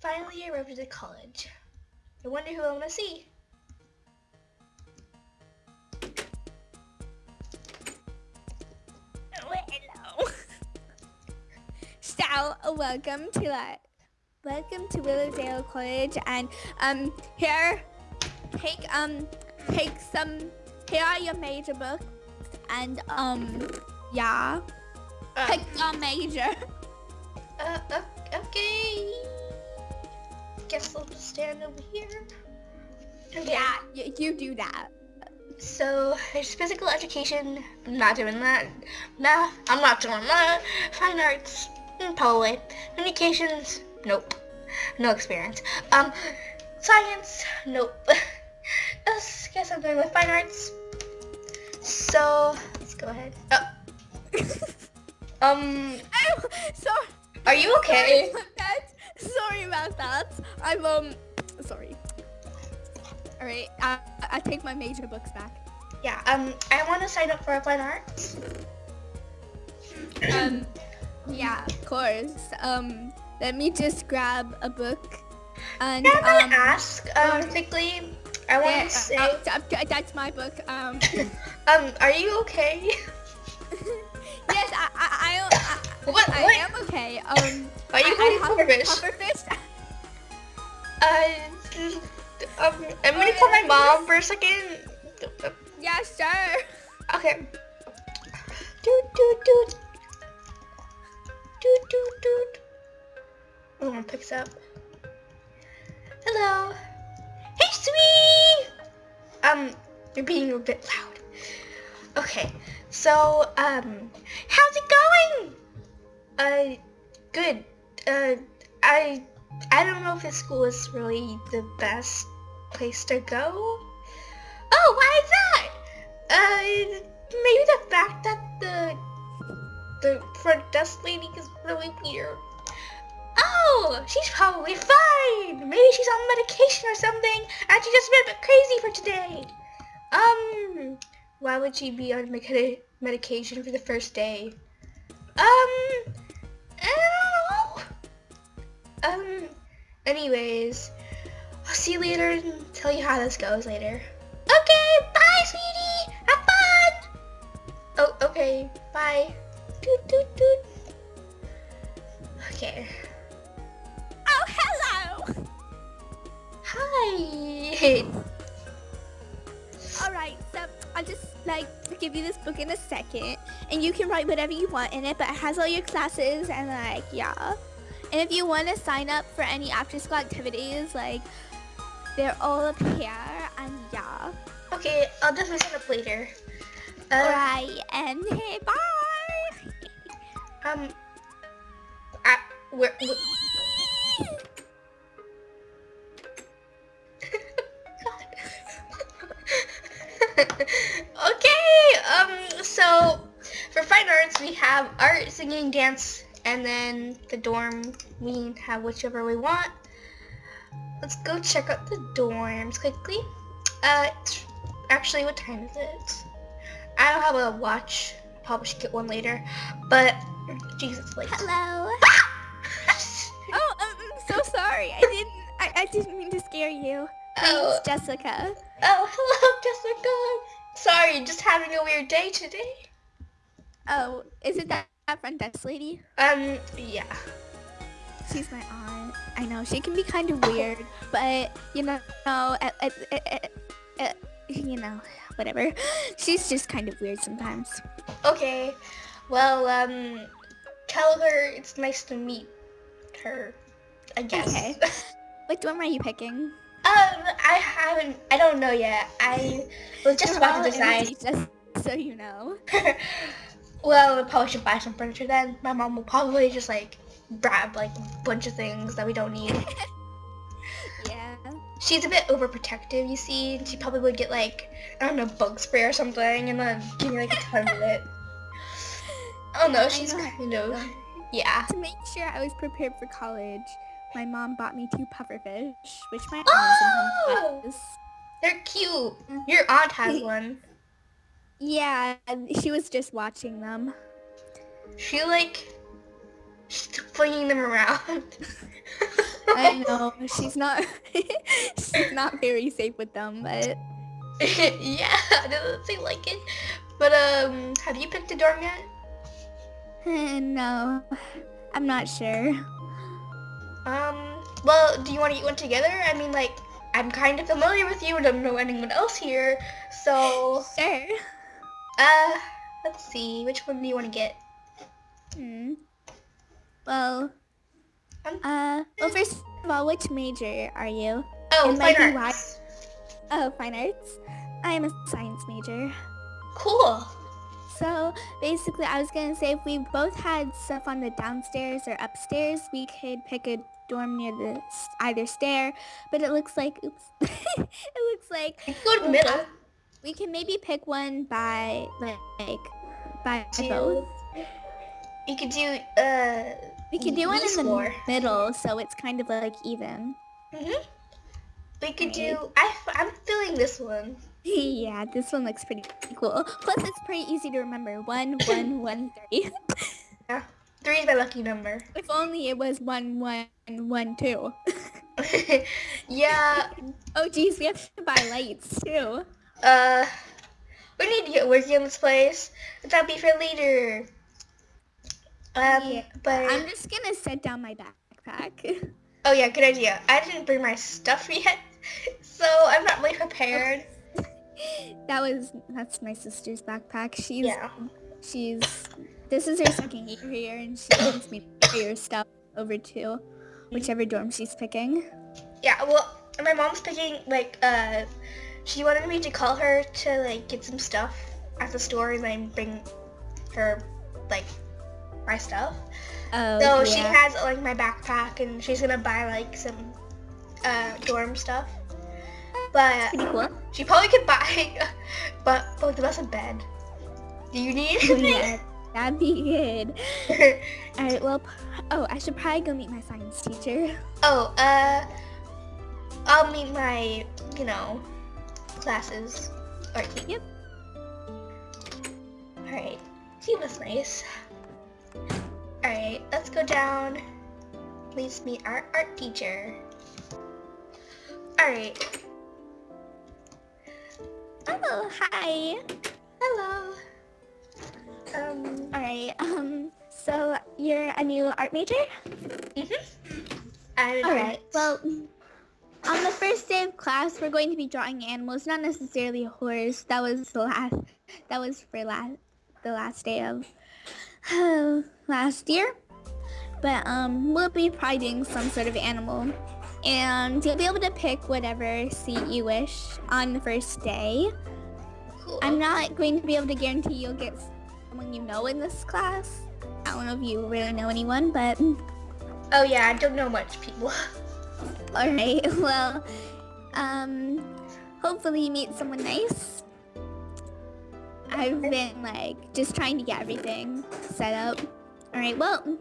finally I arrived at college. I wonder who I'm gonna see. Oh, hello. so, welcome to that. Welcome to Willowdale College, and um, here, take um, take some. Here are your major books, and um, yeah, Uh, pick your major. uh, uh, okay. Guess I'll just stand over here. Okay. Yeah, you do that. So, there's physical education. I'm not doing that. Math. I'm not doing that. Fine arts. mm, Probably. Communications. Nope. No experience. Um, science. Nope. Let's guess I'm going with fine arts. So, let's go ahead. Oh. Um, Oh, sorry. are you okay? Sorry. Sorry about that. I'm um, sorry. All right, I, I take my major books back. Yeah. Um, I want to sign up for fine arts. Um, yeah, of course. Um, let me just grab a book. And Can I um, ask, um, uh, quickly? I want yeah, to say, uh, uh, that's my book. Um, um, are you okay? What- I what? am okay. Um, Are you I, going I pufferfish? pufferfish. Uh, um, I'm gonna call my mom for a second. yeah, sure. Okay. Doot doot doot. Doot doot doot. Oh, one picks up. Hello. Hey, sweetie. Um, you're being a bit loud. Okay, so um, how's it going? Uh, good. Uh, I I don't know if this school is really the best place to go. Oh, why is that? Uh, maybe the fact that the the front desk lady is really weird. Oh, she's probably fine. Maybe she's on medication or something, and she just went a bit crazy for today. Um, why would she be on medication for the first day? Um. Um, anyways, I'll see you later and tell you how this goes later. Okay, bye, sweetie. Have fun. Oh, okay. Bye. Doot doot doot. Okay. Oh, hello. Hi. All right, so I'll just like give you this book in a second, and you can write whatever you want in it. But it has all your classes and like yeah. And if you want to sign up for any after-school activities, like they're all up here, and yeah. Okay, I'll definitely sign up later. Uh, all right, and hey, bye. Um. I, where, where okay, um, so for fine arts we have art, singing, dance, and then the dorm we can have whichever we want. Let's go check out the dorms quickly. Uh, actually, what time is it? I don't have a watch. Probably should get one later. But, Jesus, late. Hello. Oh, um, I'm so sorry. I didn't. I, I didn't mean to scare you. My Oh. name's Jessica. Oh, hello, Jessica. Sorry, just having a weird day today. Oh, is it that, that front desk lady? Um, yeah. She's my aunt. I know she can be kind of weird, but you know, no, uh, uh, uh, uh, you know, whatever. She's just kind of weird sometimes. Okay. Well, um, tell her it's nice to meet her. I guess. Okay. What dorm are you picking? um, I haven't. I don't know yet. I was just about to decide. Just so you know. well, we probably should buy some furniture then. My mom will probably just like grab like a bunch of things that we don't need. Yeah. She's a bit overprotective, you see. She probably would get like I don't know bug spray or something, and then give me like a ton of it. Oh no, she's know. kind of yeah. To make sure I was prepared for college, my mom bought me two pufferfish, which my aunt Oh! They're cute. Mm-hmm. Your aunt has one. Yeah, she was just watching them. She like she's flinging them around. I know she's not. she's not very safe with them, but yeah, doesn't seem like it. But um, have you picked a dorm yet? no, I'm not sure. Um, well, do you want to eat one together? I mean, like, I'm kind of familiar with you and I don't know anyone else here, so... Sure. Uh, let's see, which one do you want to get? Hmm. Well, Um, uh, well, first of all, which major are you? oh, fine arts. Oh, fine arts. I am a science major. Cool. So basically, I was gonna say if we both had stuff on the downstairs or upstairs, we could pick a dorm near the either stair. But it looks like, oops, it looks like go to the middle. We can maybe pick one by like by Do- both. You could do, uh, We could do one in the floor. middle, so it's kind of like even. hmm We could Right. do, I'm feeling this one. yeah, this one looks pretty cool. Plus, it's pretty easy to remember. One, one, one, three. Yeah. Three is my lucky number. if only it was one, one, one, two. yeah, Oh geez, we have to buy lights too. Uh, we need to get working on this place. That'll be for later. Um, Yeah, but, I'm just gonna set down my backpack. oh yeah, good idea. I didn't bring my stuff yet, so I'm not really prepared. that was that's my sister's backpack. She's Yeah. she's this is her second year here, and she wants me to carry her stuff over to whichever dorm she's picking. Yeah, well, my mom's picking, like, uh, she wanted me to call her to, like, get some stuff at the store and then bring her, like, my stuff. Oh, So she has, like, my backpack and she's gonna buy, like, some, uh, dorm stuff. But cool. she probably could buy, but both of us a bed. Do you need Oh, anything? yeah, that'd be good. All right, well, oh, I should probably go meet my science teacher. oh, uh, I'll meet my, you know, classes. Or, Yep. Alright, he was nice. Alright, let's go down. Please meet our art teacher. Alright, Oh, hi. hello. Um, All right. Um. So you're a new art major? mhm. I'm All right. Well, on the first day of class, we're going to be drawing animals, not necessarily a horse. That was the last. That was for last the last day of last year. But um, we'll be probably doing some sort of animal, and you'll be able to pick whatever seat you wish on the first day. cool. I'm not going to be able to guarantee you'll get someone you know in this class. I don't know if you really know anyone, but Oh yeah, I don't know much people. alright, well, um, hopefully you meet someone nice. I've been like just trying to get everything set up. Alright, well,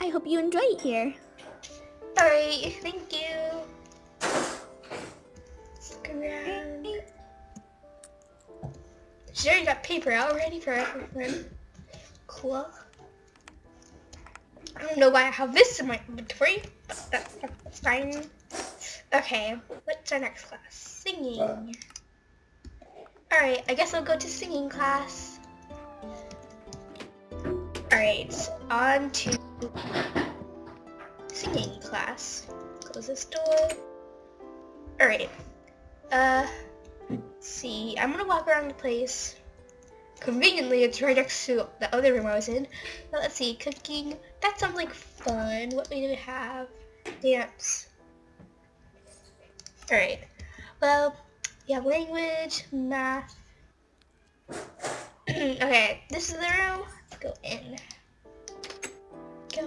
I hope you enjoy it here. Alright, thank you. Around. She already got paper out ready for everyone. Cool. I don't know why I have this in my inventory. That's, fine. Okay, what's our next class? Singing. Alright, I guess I'll go to singing class. Alright, on to singing class. Close this door. Alright. Uh, see. I'm gonna walk around the place. Conveniently, it's right next to the other room I was in. But let's see. Cooking. That sounds like fun. What do we have? Dance. Alright. Well, you have language, math. okay, this is the room. Let's go in. Go.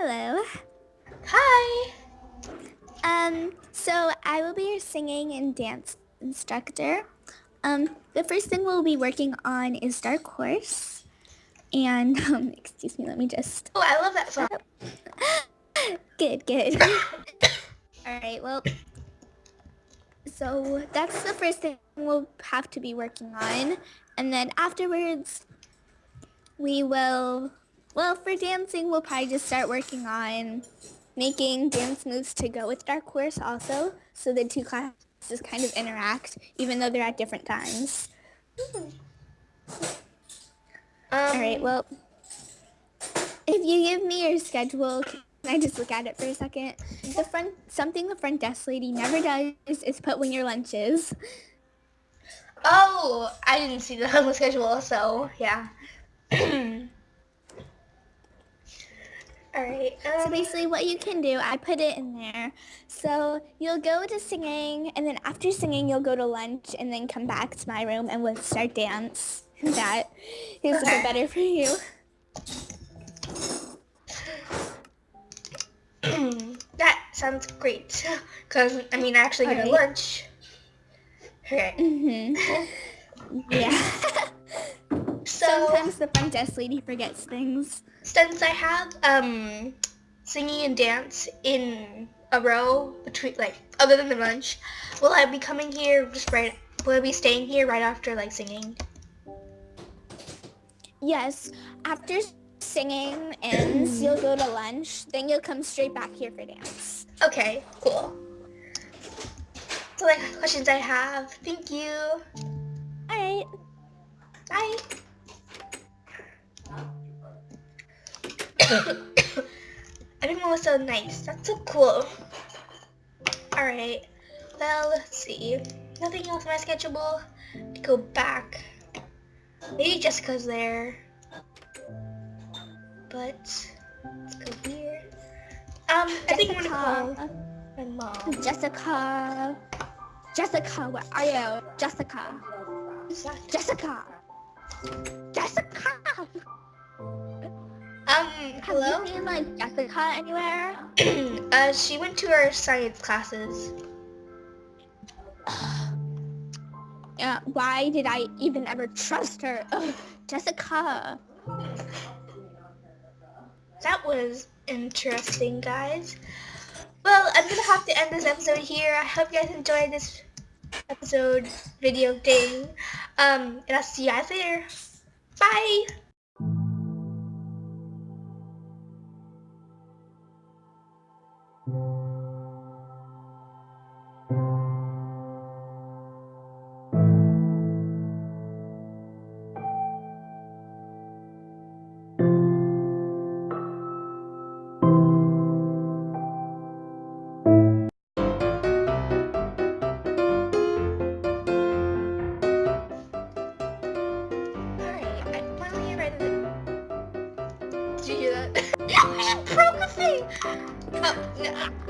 Hello. Hi. Um, so I will be your singing and dance instructor. Um, the first thing we'll be working on is Dark Horse. And, um, excuse me, let me just... Oh, I love that song. good, good. Alright, well, so that's the first thing we'll have to be working on. And then afterwards, we will, well, for dancing, we'll probably just start working on making dance moves to go with Dark Horse also, so the two classes kind of interact, even though they're at different times. Um, All right, well, if you give me your schedule, can I just look at it for a second? The front, something the front desk lady never does is put when your lunch is. Oh, I didn't see that on the schedule, so yeah. Alright, So um, basically what you can do, I put it in there. So you'll go to singing and then after singing you'll go to lunch and then come back to my room and we'll start dance. That is a Okay. better for you. that sounds great. Because, I mean, I actually get a Alright. lunch. Okay, hmm Yeah. so Sometimes the front desk lady forgets things. since I have um singing and dance in a row between, like, other than the lunch, will I be coming here just right, will I be staying here right after, like, singing? Yes, after singing ends, you'll go to lunch, then you'll come straight back here for dance. Okay, cool. So, like, questions I have. Thank you. All right. Bye. Everyone was so nice. That's so cool. Alright. Well, let's see. Nothing else on my schedule. To go back. Maybe Jessica's there. But let's go here. Um, I think I'm gonna call Jessica. my mom. Jessica. Jessica, where are you? Jessica. Jessica. Jessica. Um, Have hello? you seen like Jessica anywhere? uh, she went to her science classes. Yeah. Why did I even ever trust her? Ugh, Jessica. That was interesting, guys. Well, I'm gonna have to end this episode here. I hope you guys enjoyed this episode video thing. Um, and I'll see you guys later. Bye! It.